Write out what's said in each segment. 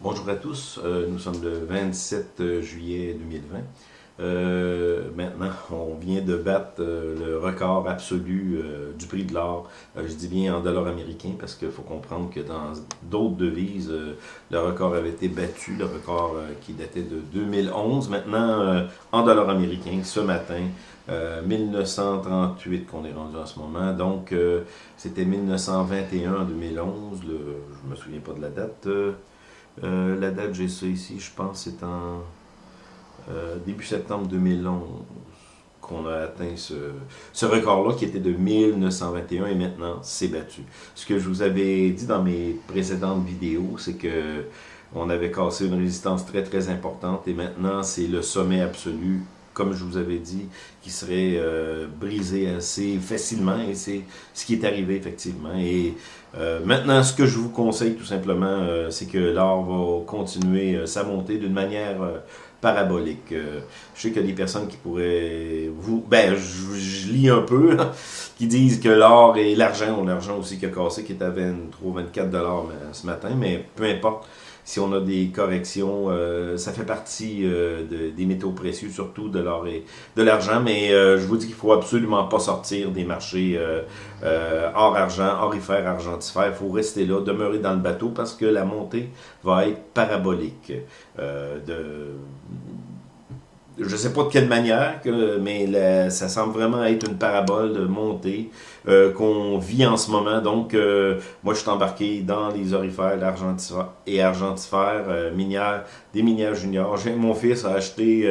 Bonjour à tous, euh, nous sommes le 27 juillet 2020. Euh, maintenant, on vient de battre euh, le record absolu du prix de l'or. je dis bien en dollars américains parce qu'il faut comprendre que dans d'autres devises, le record avait été battu, le record qui datait de 2011. Maintenant, en dollars américains, ce matin, 1938 qu'on est rendu en ce moment. Donc, c'était 1921 en 2011. Le, je me souviens pas de la date. Euh, la date, j'ai ça ici, je pense c'est en euh, début septembre 2011 qu'on a atteint ce, record-là qui était de 1921 et maintenant c'est battu. Ce que je vous avais dit dans mes précédentes vidéos, c'est que on avait cassé une résistance très très importante et maintenant c'est le sommet absolu comme je vous avais dit, qui serait euh, brisé assez facilement, et c'est ce qui est arrivé effectivement. Et euh, maintenant, ce que je vous conseille tout simplement, euh, c'est que l'or va continuer sa montée d'une manière parabolique. je sais qu'il y a des personnes qui pourraient vous... Ben, je, lis un peu, qui disent que l'or et l'argent, l'argent aussi qui a cassé, qui est à 23, 24 dollars ce matin, mais peu importe si on a des corrections, euh, ça fait partie euh, des métaux précieux, surtout de l'or et de l'argent, mais euh, je vous dis qu'il faut absolument pas sortir des marchés hors argent, orifère, argentifère, il faut rester là, demeurer dans le bateau parce que la montée va être parabolique. de, je ne sais pas de quelle manière, mais ça semble vraiment être une parabole montée euh, qu'on vit en ce moment. Donc, euh, moi, je suis embarqué dans les orifères et argentifères euh, minières, des minières juniors. Mon fils a acheté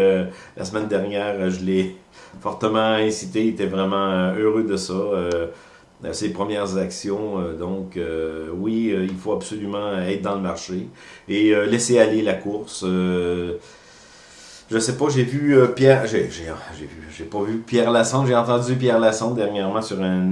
la semaine dernière, je l'ai fortement incité, il était vraiment heureux de ça ses premières actions. donc, oui, il faut absolument être dans le marché et laisser aller la course. Je sais pas, j'ai vu euh, Pierre, j'ai j'ai j'ai pas vu Pierre Lassonde, j'ai entendu Pierre Lassonde dernièrement sur un,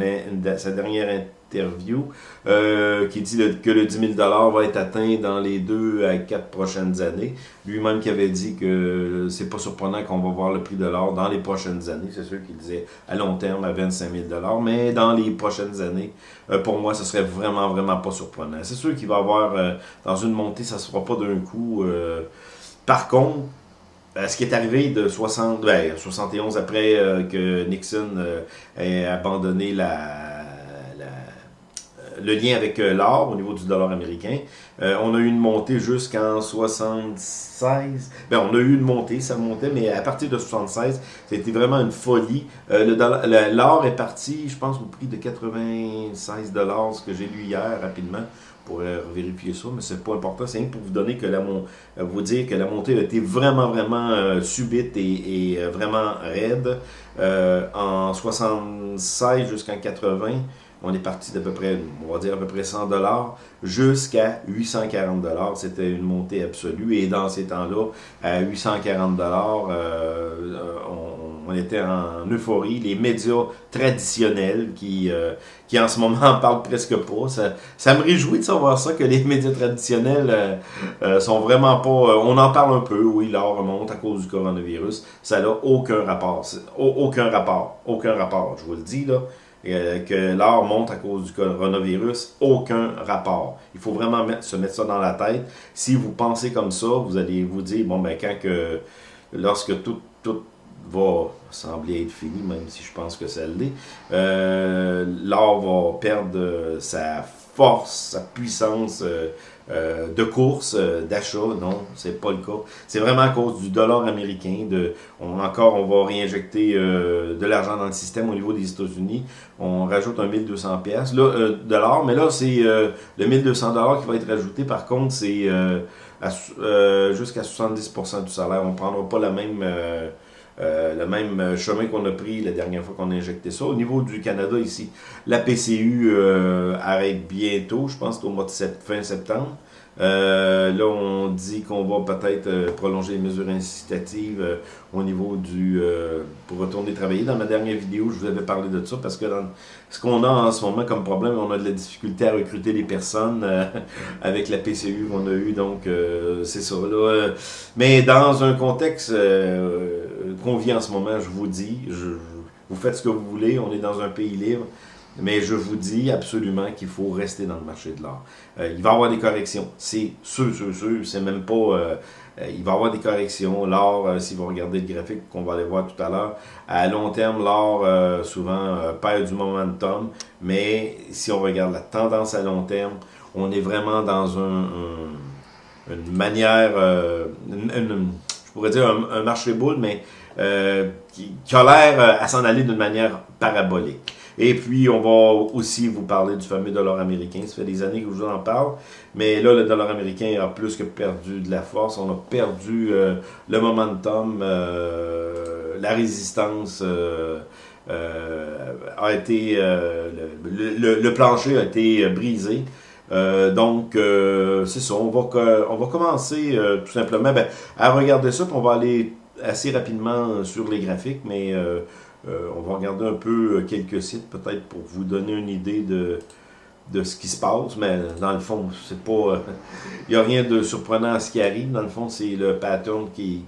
sa dernière interview euh, qui dit que le 10 000 va être atteint dans les deux à quatre prochaines années. Lui-même qui avait dit que c'est pas surprenant qu'on va voir le prix de l'or dans les prochaines années. C'est sûr qu'il disait à long terme à 25 000 mais dans les prochaines années, euh, pour moi, ce serait vraiment, vraiment pas surprenant. C'est sûr qu'il va avoir, dans une montée, ça se fera pas d'un coup. par contre, ben, ce qui est arrivé de 60, 71 ben, après euh, que Nixon euh, ait abandonné la, le lien avec euh, l'or au niveau du dollar américain, on a eu une montée jusqu'en 76. Ben, on a eu une montée, ça montait, mais à partir de 76, c'était vraiment une folie. L'or est parti, je pense, au prix de 96 dollars, ce que j'ai lu hier rapidement pourrais vérifier ça, mais c'est pas important. C'est pour vous donner que la euh, vous dire que la montée a été vraiment, vraiment euh, subite et, euh, vraiment raide. en 76 jusqu'en 80, on est parti d'à peu près, on va dire à peu près 100 dollars jusqu'à 840 dollars. C'était une montée absolue et dans ces temps-là, à 840 dollars, on on était en euphorie. Les médias traditionnels qui, euh, qui en ce moment parlent presque pas. Ça, me réjouit de savoir ça, que les médias traditionnels euh, euh, sont vraiment pas... on en parle un peu, oui, l'or remonte à cause du coronavirus. Ça n'a aucun rapport. Aucun rapport. Aucun rapport, je vous le dis, là. Que l'or monte à cause du coronavirus, aucun rapport. Il faut vraiment se mettre ça dans la tête. Si vous pensez comme ça, vous allez vous dire, bon, ben, quand que, lorsque tout, tout va sembler être fini, même si je pense que ça l'est. Euh, l'or va perdre sa force, sa puissance euh, euh, de course, d'achat. Non, c'est pas le cas. C'est vraiment à cause du dollar américain. De, on, encore, on va réinjecter de l'argent dans le système au niveau des États-Unis. On rajoute un 1200 pièces là, dollars, mais là, c'est le 1200 dollars qui va être rajouté. Par contre, c'est jusqu'à 70% du salaire. On prendra pas la même euh, le même chemin qu'on a pris la dernière fois qu'on a injecté ça. Au niveau du Canada ici, la PCU euh, arrête bientôt, je pense qu'au mois de fin septembre. Euh, là, on dit qu'on va peut-être euh, prolonger les mesures incitatives euh, au niveau du... pour retourner travailler. Dans ma dernière vidéo, je vous avais parlé de ça parce que dans ce qu'on a en ce moment comme problème, on a de la difficulté à recruter les personnes avec la PCU qu'on a eu. Donc, c'est ça. Là. Mais dans un contexte qu'on vit en ce moment, je vous dis, vous faites ce que vous voulez. On est dans un pays libre. mais je vous dis absolument qu'il faut rester dans le marché de l'or. Euh, il va y avoir des corrections, c'est sûr, sûr, sûr, c'est même pas... Euh, euh, il va y avoir des corrections. L'or, si vous regardez le graphique qu'on va aller voir tout à l'heure, à long terme, l'or souvent perd du momentum, mais si on regarde la tendance à long terme, on est vraiment dans un, une manière, je pourrais dire un, marché boule, mais qui, qui, a l'air à s'en aller d'une manière parabolique. Et puis, on va aussi vous parler du fameux dollar américain. Ça fait des années que je vous en parle. Mais là, le dollar américain a plus que perdu de la force. On a perdu euh, le momentum, euh, la résistance. Euh, a été le, plancher a été brisé. donc, c'est ça. On va, on va commencer tout simplement ben, à regarder ça. on va aller assez rapidement sur les graphiques, mais euh, on va regarder un peu euh, quelques sites peut-être pour vous donner une idée de, de ce qui se passe, mais dans le fond, c'est pas. Il n'y a rien de surprenant à ce qui arrive. Dans le fond, c'est le pattern qui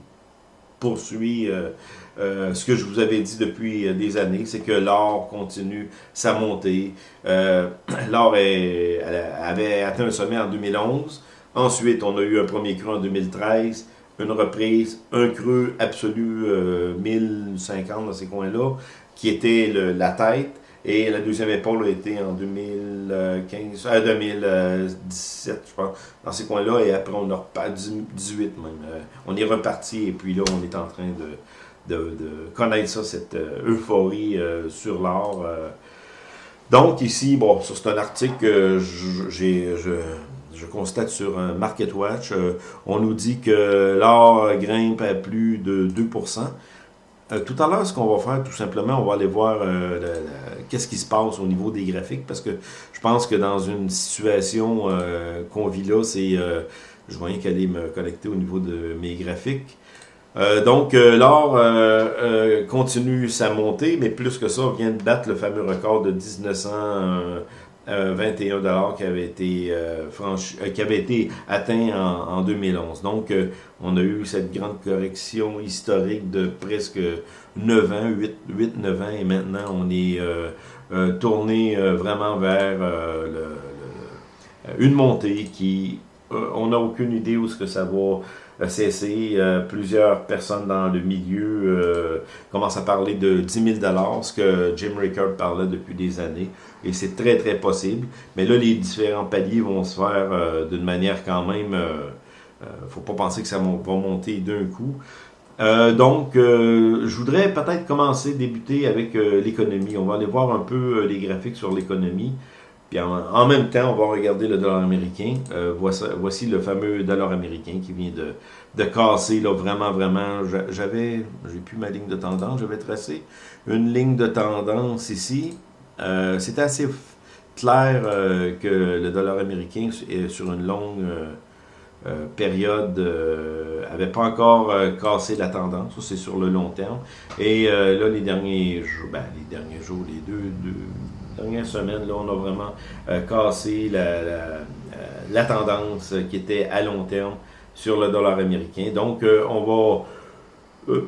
poursuit euh, ce que je vous avais dit depuis des années, c'est que l'or continue sa montée. l'or avait atteint un sommet en 2011. Ensuite, on a eu un premier cru en 2013 une reprise, un creux absolu euh, 1050 dans ces coins-là, qui était la tête. Et la deuxième épaule a été en 2015, 2017, euh, je pense, dans ces coins-là. Et après, on a reparti, 18 même. Euh, on est reparti et puis là, on est en train de, de, connaître ça, cette euh, euphorie sur l'or. Donc ici, bon, c'est un article que j'ai je constate sur MarketWatch, euh, on nous dit que l'or grimpe à plus de 2%. Euh, tout à l'heure, ce qu'on va faire, tout simplement, on va aller voir euh, qu'est-ce qui se passe au niveau des graphiques, parce que je pense que dans une situation qu'on vit là, c'est... je voyais qu'elle allait me connecter au niveau de mes graphiques. donc, l'or continue sa montée, mais plus que ça, vient de battre le fameux record de 1900... 21 dollars qui avait été euh, franchi, euh, qui avait été atteint en, 2011. Donc, euh, on a eu cette grande correction historique de presque 9 ans, 8, 9 ans, et maintenant on est tourné vraiment vers une montée qui, on n'a aucune idée où ce que ça va cessé. Euh, plusieurs personnes dans le milieu euh, commencent à parler de 10 000 ce que Jim Rickard parlait depuis des années. Et c'est très, très possible. Mais là, les différents paliers vont se faire euh, d'une manière quand même... ne faut pas penser que ça va monter d'un coup. donc, je voudrais peut-être commencer, débuter avec l'économie. On va aller voir un peu les graphiques sur l'économie. Puis en, même temps, on va regarder le dollar américain. Euh, voici, le fameux dollar américain qui vient de, de casser, là, vraiment, vraiment. J'avais, j'ai plus ma ligne de tendance, j'avais tracé une ligne de tendance ici. Euh, C'était assez clair euh, que le dollar américain, est sur une longue euh, période, avait pas encore cassé la tendance. c'est sur le long terme. Et là, les derniers jours, ben, les derniers jours, les deux, deux dernière semaine, là, on a vraiment euh, cassé la, euh, la, tendance qui était à long terme sur le dollar américain. Donc, euh, on va...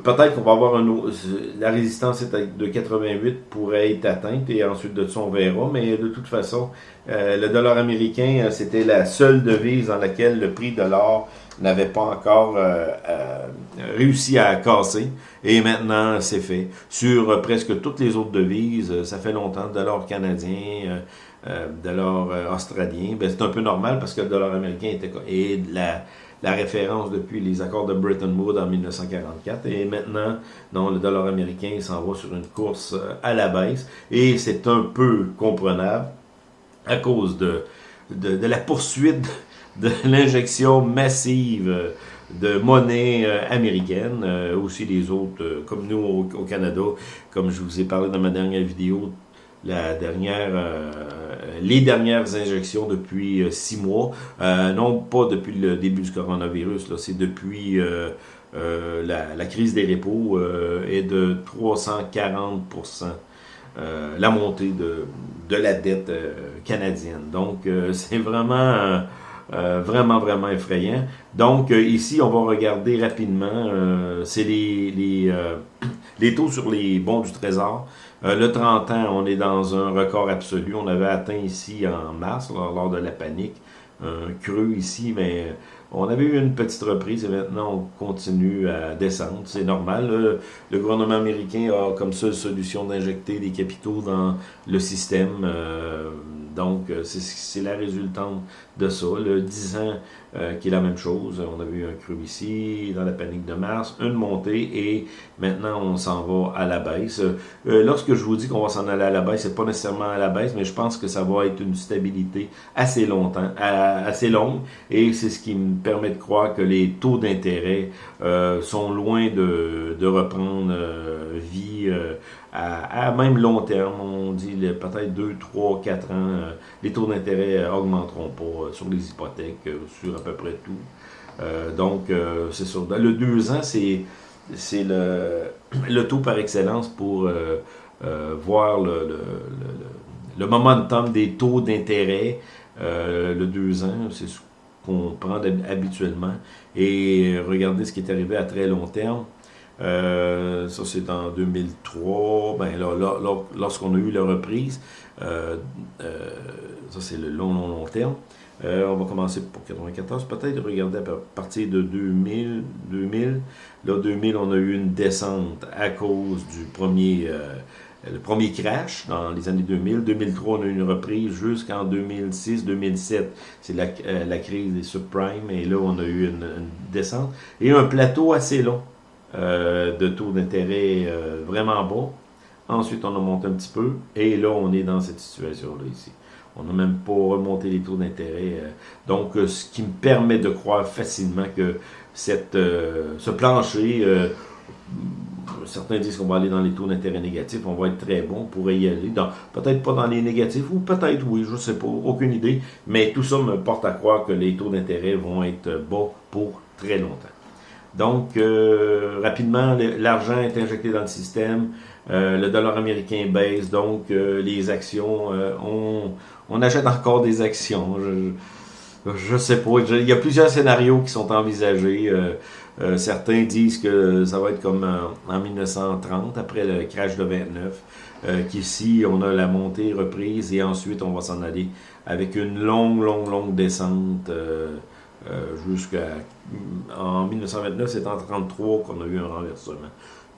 Peut-être qu'on va avoir un autre, la résistance de 88 pourrait être atteinte et ensuite de ça on verra, mais de toute façon, le dollar américain, c'était la seule devise dans laquelle le prix de l'or n'avait pas encore euh, euh, réussi à casser. Et maintenant, c'est fait. Sur euh, presque toutes les autres devises, ça fait longtemps, dollar canadien, dollar australien. Ben, c'est un peu normal parce que le dollar américain était et la, référence depuis les accords de Bretton Woods en 1944. Et maintenant, non, le dollar américain s'en va sur une course à la baisse. Et c'est un peu comprenable à cause de, de la poursuite de l'injection massive de monnaie euh, américaine, euh, aussi les autres, euh, comme nous au, Canada, comme je vous ai parlé dans ma dernière vidéo, la dernière, les dernières injections depuis six mois, non pas depuis le début du coronavirus, c'est depuis la, crise des repos est de 340% la montée de, de la dette canadienne. Donc, c'est vraiment euh, vraiment, vraiment effrayant. Donc, euh, ici, on va regarder rapidement, euh, c'est les, les, les, taux sur les bons du Trésor. le 30 ans, on est dans un record absolu. On avait atteint ici en mars, lors de la panique, un creux ici, mais on avait eu une petite reprise et maintenant on continue à descendre. C'est normal. Le gouvernement américain a comme seule solution d'injecter des capitaux dans le système. Euh, donc, euh, c'est la résultante de ça. Le 10 ans, euh, qui est la même chose. On a vu un creux ici, dans la panique de mars, une montée, et maintenant, on s'en va à la baisse. Euh, lorsque je vous dis qu'on va s'en aller à la baisse, c'est pas nécessairement à la baisse, mais je pense que ça va être une stabilité assez longtemps, assez longue, et c'est ce qui me permet de croire que les taux d'intérêt sont loin de, de reprendre vie à, même long terme, on dit peut-être 2, 3, 4 ans, euh, les taux d'intérêt augmenteront pas euh, sur les hypothèques, euh, sur à peu près tout. donc, c'est sûr. Le 2 ans, c'est le, le taux par excellence pour voir le, le, le, momentum des taux d'intérêt. le 2 ans, c'est ce qu'on prend habituellement. Et regardez ce qui est arrivé à très long terme. Euh, ça, c'est en 2003. Ben, lorsqu'on a eu la reprise, euh, euh, ça, c'est le long, long, long terme. on va commencer pour 94, peut-être regarder à partir de 2000, 2000. Là, 2000, on a eu une descente à cause du premier, le premier crash dans les années 2000. 2003, on a eu une reprise jusqu'en 2006, 2007. C'est la, crise des subprimes. Et là, on a eu une descente. Et un plateau assez long. Euh, de taux d'intérêt euh, vraiment bas. Ensuite, on a monté un petit peu. Et là, on est dans cette situation-là ici. On n'a même pas remonté les taux d'intérêt. Euh. donc, ce qui me permet de croire facilement que cette, ce plancher, certains disent qu'on va aller dans les taux d'intérêt négatifs, on va être très bon, on pourrait y aller. Peut-être pas dans les négatifs, ou peut-être oui, je ne sais pas, aucune idée. Mais tout ça me porte à croire que les taux d'intérêt vont être bas pour très longtemps. Donc, euh, rapidement, l'argent est injecté dans le système, euh, le dollar américain baisse, donc euh, les actions, on, on, achète encore des actions. Je ne sais pas, il y a plusieurs scénarios qui sont envisagés. certains disent que ça va être comme en, 1930, après le crash de 29, qu'ici, on a la montée reprise et ensuite, on va s'en aller avec une longue, longue, longue descente euh, jusqu'à... En 1929, c'est en 1933 qu'on a eu un renversement.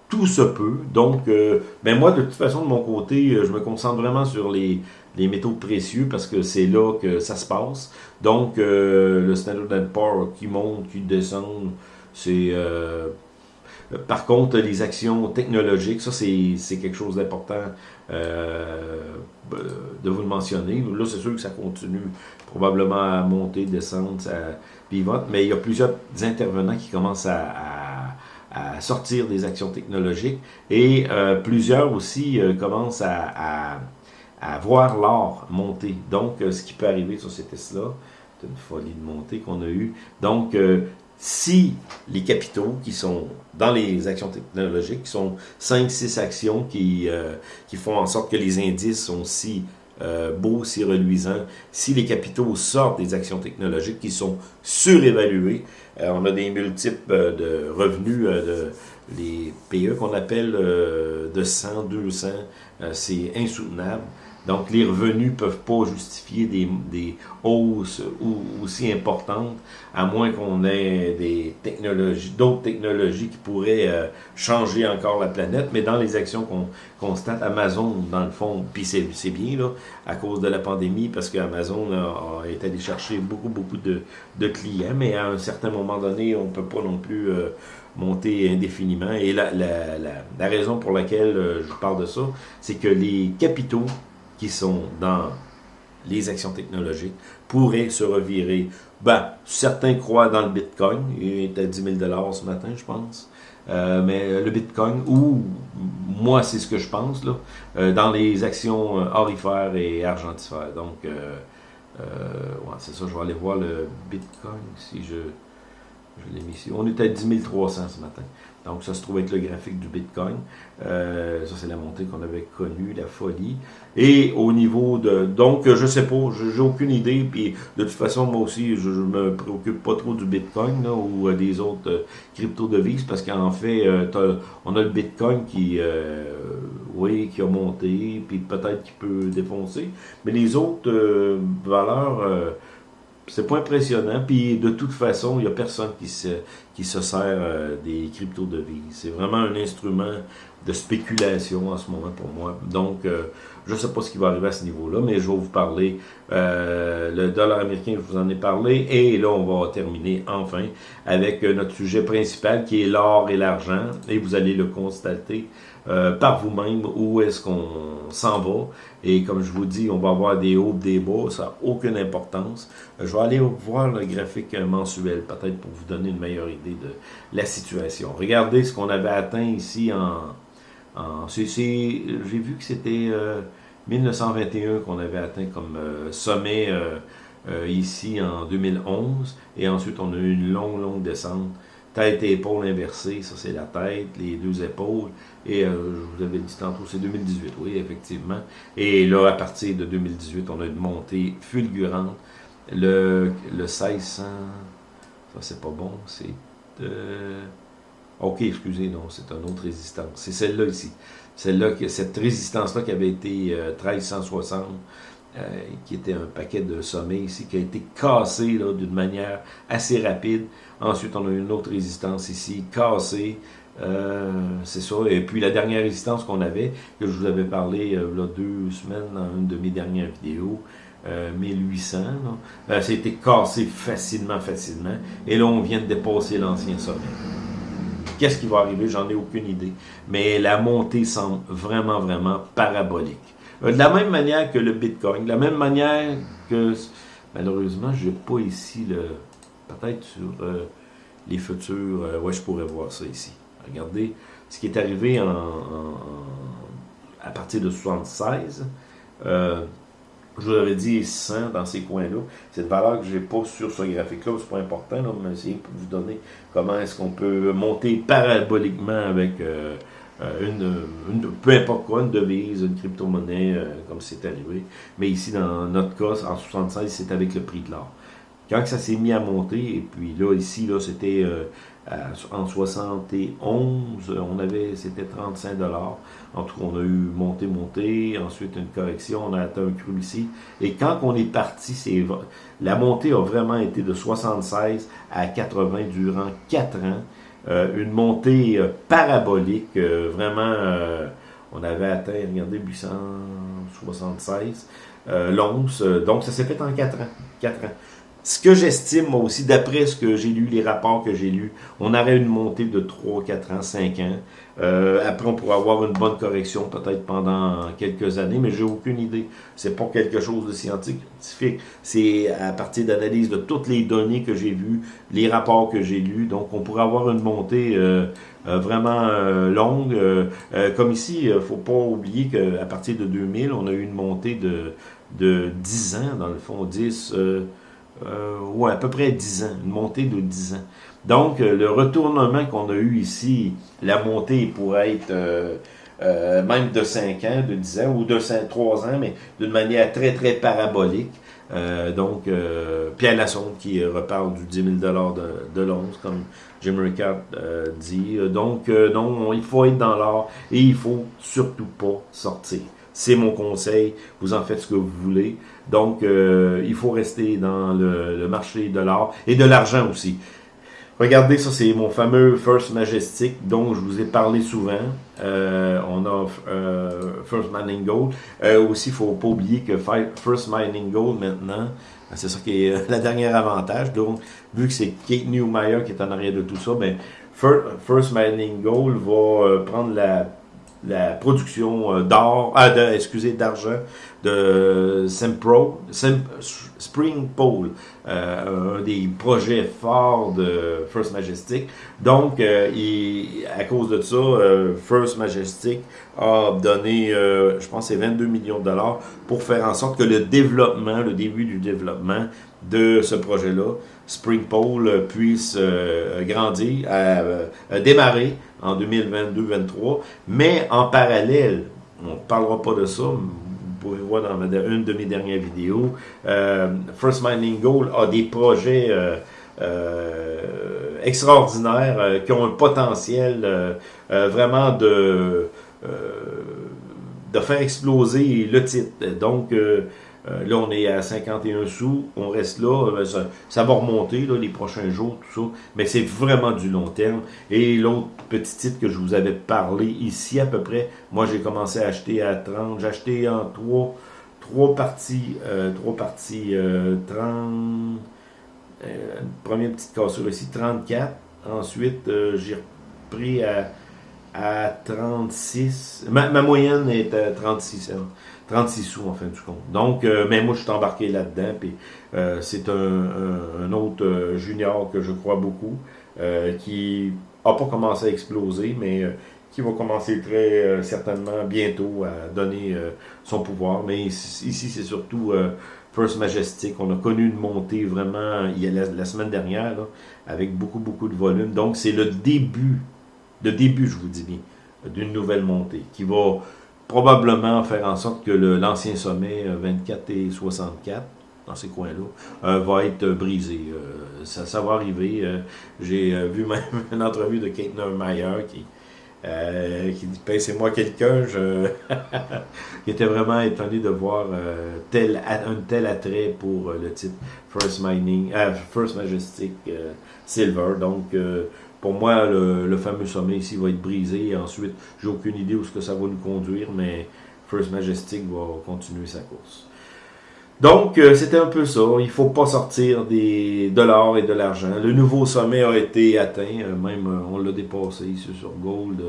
Tout se peut. Donc, euh, ben moi, de toute façon, de mon côté, euh, je me concentre vraiment sur les, les métaux précieux parce que c'est là que ça se passe. Donc, le Standard Poor's qui monte, qui descend, c'est... par contre, les actions technologiques, ça c'est quelque chose d'important de vous le mentionner. Là, c'est sûr que ça continue probablement à monter, descendre, ça pivote, mais il y a plusieurs intervenants qui commencent à, sortir des actions technologiques et euh, plusieurs aussi euh, commencent à, voir l'or monter. Donc, euh, ce qui peut arriver sur ces tests-là, c'est une folie de montée qu'on a eue. Donc, si les capitaux qui sont dans les actions technologiques, qui sont 5-6 actions qui, qui font en sorte que les indices sont si euh, beau, si reluisant. Si les capitaux sortent des actions technologiques qui sont surévaluées, euh, on a des multiples euh, de revenus, de, les PE qu'on appelle de 100, 200, c'est insoutenable. Donc, les revenus ne peuvent pas justifier des, hausses aussi importantes, à moins qu'on ait des technologies, d'autres technologies qui pourraient euh, changer encore la planète. Mais dans les actions qu'on constate, Amazon, dans le fond, puis c'est bien, là, à cause de la pandémie, parce qu'Amazon a, été allé chercher beaucoup, beaucoup de, clients, mais à un certain moment donné, on ne peut pas non plus... Euh, monter indéfiniment. Et la, raison pour laquelle euh, je parle de ça, c'est que les capitaux qui sont dans les actions technologiques pourraient se revirer. Ben, certains croient dans le Bitcoin. Il est à 10 000 ce matin, je pense. Euh, mais le Bitcoin, ou moi, c'est ce que je pense, là, euh, dans les actions euh, orifères et argentifères. Donc, c'est ça, je vais aller voir le Bitcoin si je... Je l'ai mis ici. On était à 10 300 ce matin. Donc, ça se trouve être le graphique du Bitcoin. Euh, ça, c'est la montée qu'on avait connue, la folie. Et au niveau de... Donc, je sais pas, j'ai aucune idée. Puis, de toute façon, moi aussi, je, ne me préoccupe pas trop du Bitcoin ou euh, des autres euh, crypto-devises parce qu'en fait, on a le Bitcoin qui, oui, qui a monté, puis peut-être qui peut défoncer. Mais les autres valeurs c'est pas impressionnant. Puis de toute façon, il n'y a personne qui se, qui se sert euh, des crypto-devises. C'est vraiment un instrument de spéculation en ce moment pour moi. Donc, euh, je ne sais pas ce qui va arriver à ce niveau-là, mais je vais vous parler. Euh, le dollar américain, je vous en ai parlé. Et là, on va terminer enfin avec notre sujet principal qui est l'or et l'argent. Et vous allez le constater euh, par vous-même où est-ce qu'on s'en va. Et comme je vous dis, on va avoir des hauts, des bas, ça n'a aucune importance. Euh, je vais aller voir le graphique mensuel, peut-être pour vous donner une meilleure idée de la situation. Regardez ce qu'on avait atteint ici en... en J'ai vu que c'était 1921 euh, qu'on avait atteint comme sommet ici en 2011. Et ensuite, on a eu une longue, longue descente tête et épaules inversées, ça c'est la tête, les deux épaules, et euh, je vous avais dit tantôt, c'est 2018, oui, effectivement. Et là, à partir de 2018, on a une montée fulgurante. Le, le 1600, ça c'est pas bon, c'est... Euh, ok, excusez, non, c'est une autre résistance. C'est celle-là ici. Celle-là, cette résistance-là qui avait été 1360, euh, euh, qui était un paquet de sommets ici, qui a été cassé d'une manière assez rapide. Ensuite, on a une autre résistance ici, cassée. Euh, c'est ça. Et puis la dernière résistance qu'on avait, que je vous avais parlé deux semaines dans une de mes dernières vidéos, 1800, ça a été cassé facilement, facilement. Et là, on vient de dépasser l'ancien sommet. Qu'est-ce qui va arriver? J'en ai aucune idée. Mais la montée semble vraiment, vraiment parabolique. Euh, de la même manière que le Bitcoin, de la même manière que, malheureusement, je n'ai pas ici le, peut-être sur euh, les futurs, euh, ouais, je pourrais voir ça ici. Regardez ce qui est arrivé en, à partir de 76. je vous avais dit 100 dans ces coins-là. C'est une valeur que je n'ai pas sur ce graphique-là, c'est pas important, mais c'est pour vous donner comment est-ce qu'on peut monter paraboliquement avec euh, une, peu importe quoi, une devise, une crypto-monnaie, euh, comme c'est arrivé. Mais ici, dans notre cas, en 76, c'est avec le prix de l'or. Quand ça s'est mis à monter, et puis là, ici, là, c'était euh, en 71, on avait, c'était 35 dollars. En tout cas, on a eu monté, monté, ensuite une correction, on a atteint un cru ici. Et quand on est parti, c'est la montée a vraiment été de 76 à 80 durant 4 ans. Euh, une montée euh, parabolique, euh, vraiment, on avait atteint, regardez, 876 l'once, donc ça s'est fait en 4 ans, 4 ans. Ce que j'estime, moi aussi, d'après ce que j'ai lu, les rapports que j'ai lus, on aurait une montée de 3, 4 ans, 5 ans. Euh, après, on pourrait avoir une bonne correction peut-être pendant quelques années, mais j'ai aucune idée. C'est pas quelque chose de scientifique. C'est à partir d'analyse de toutes les données que j'ai vues, les rapports que j'ai lus. Donc, on pourrait avoir une montée euh, euh, vraiment longue. comme ici, il faut pas oublier qu'à partir de 2000, on a eu une montée de, de 10 ans, dans le fond, 10... Euh, ouais, à peu près 10 ans, une montée de 10 ans. Donc, euh, le retournement qu'on a eu ici, la montée pourrait être euh, euh, même de 5 ans, de 10 ans, ou de 5, 3 ans, mais d'une manière très, très parabolique. donc, Pierre Lassonde qui reparle du 10 000 de, de l'once, comme Jim Ricard dit. Donc, non, il faut être dans l'or et il faut surtout pas sortir. C'est mon conseil. Vous en faites ce que vous voulez. Donc, euh, il faut rester dans le, marché de l'or et de l'argent aussi. Regardez, ça c'est mon fameux First Majestic dont je vous ai parlé souvent. Euh, on a euh, First Mining Gold. aussi, il ne faut pas oublier que First Mining Gold maintenant, c'est ça qui est le dernier avantage. Donc, vu que c'est Kate Newmeyer qui est en arrière de tout ça, ben, First Mining Gold va prendre la la production euh, d'or, ah, de, excusez, d'argent de Sempro, Spring Pole, euh, un des projets forts de First Majestic. Donc, euh, à cause de ça, First Majestic a donné, je pense, c'est 22 millions de dollars pour faire en sorte que le développement, le début du développement de ce projet-là, Spring Pole puisse grandir, démarrer en 2022-2023, mais en parallèle, on ne parlera pas de ça, vous pouvez voir dans une de mes dernières vidéos, First Mining Gold a des projets euh, extraordinaires euh, qui ont un potentiel euh, vraiment de, de faire exploser le titre. Donc, là, on est à 51 sous, on reste là, ça, va remonter là, les prochains jours, tout ça, mais c'est vraiment du long terme. Et l'autre petit titre que je vous avais parlé ici à peu près, moi j'ai commencé à acheter à 30, j'ai acheté en trois, trois parties, trois parties, 30, euh, première petite cassure ici, 34. Ensuite, euh, j'ai repris à, à 36. Ma, moyenne est à 36 36 sous en fin de compte. Donc, euh, mais moi, je suis embarqué là-dedans. Puis c'est un, autre junior que je crois beaucoup, qui n'a pas commencé à exploser, mais qui va commencer très certainement bientôt à donner son pouvoir. Mais ici, c'est surtout First Majestic. On a connu une montée vraiment il y a la, semaine dernière avec beaucoup, beaucoup de volume. Donc, c'est le début, le début, je vous dis bien, d'une nouvelle montée qui va probablement faire en sorte que l'ancien sommet 24 euh, et 64 dans ces coins-là, euh, va être brisé. Euh, ça, ça, va arriver. J'ai vu même une entrevue de Kate Meyer qui, qui dit ben, c'est moi quelqu'un, je qui était vraiment étonné de voir tel un tel attrait pour le type First Mining, First Majestic Silver. Donc pour moi, le, fameux sommet ici va être brisé. ensuite, j'ai aucune idée où ce que ça va nous conduire, mais First Majestic va continuer sa course. Donc, c'était un peu ça. Il faut pas sortir des, de l'or et de l'argent. Le nouveau sommet a été atteint. même, on l'a dépassé ici sur Gold.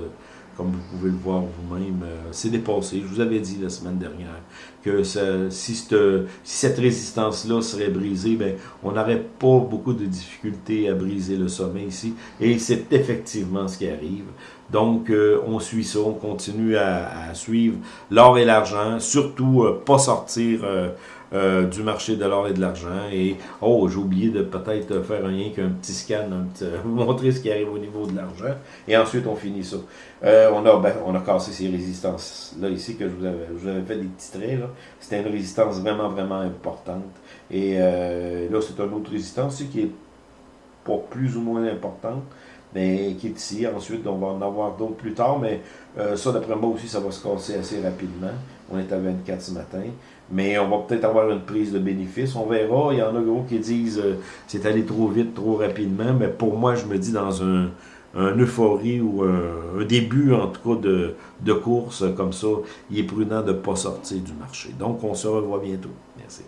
Comme vous pouvez le voir vous-même. c'est dépassé. Je vous avais dit la semaine dernière que si, cette, si cette résistance-là serait brisée, ben, on n'aurait pas beaucoup de difficultés à briser le sommet ici. Et c'est effectivement ce qui arrive. Donc, on suit ça, on continue à, à suivre l'or et l'argent, surtout pas sortir euh, du marché de l'or et de l'argent. Et, oh, j'ai oublié de peut-être faire un lien qu'un petit scan, vous montrer ce qui arrive au niveau de l'argent. Et ensuite, on finit ça. Euh, on, a, ben, on a cassé ces résistances-là ici que je vous avais, je vous avais fait des petits traits. C'était une résistance vraiment, vraiment importante. Et euh, là, c'est une autre résistance qui est pas plus ou moins importante mais qui est ici. Ensuite, on va en avoir d'autres plus tard, mais ça, d'après moi aussi, ça va se casser assez rapidement. On est à 24 ce matin mais on va peut-être avoir une prise de bénéfice. On verra. Il y en a gros qui disent euh, c'est allé trop vite, trop rapidement. Mais pour moi, je me dis dans un, euphorie ou un, début, en tout cas, de, de course comme ça, il est prudent de ne pas sortir du marché. Donc, on se revoit bientôt. Merci.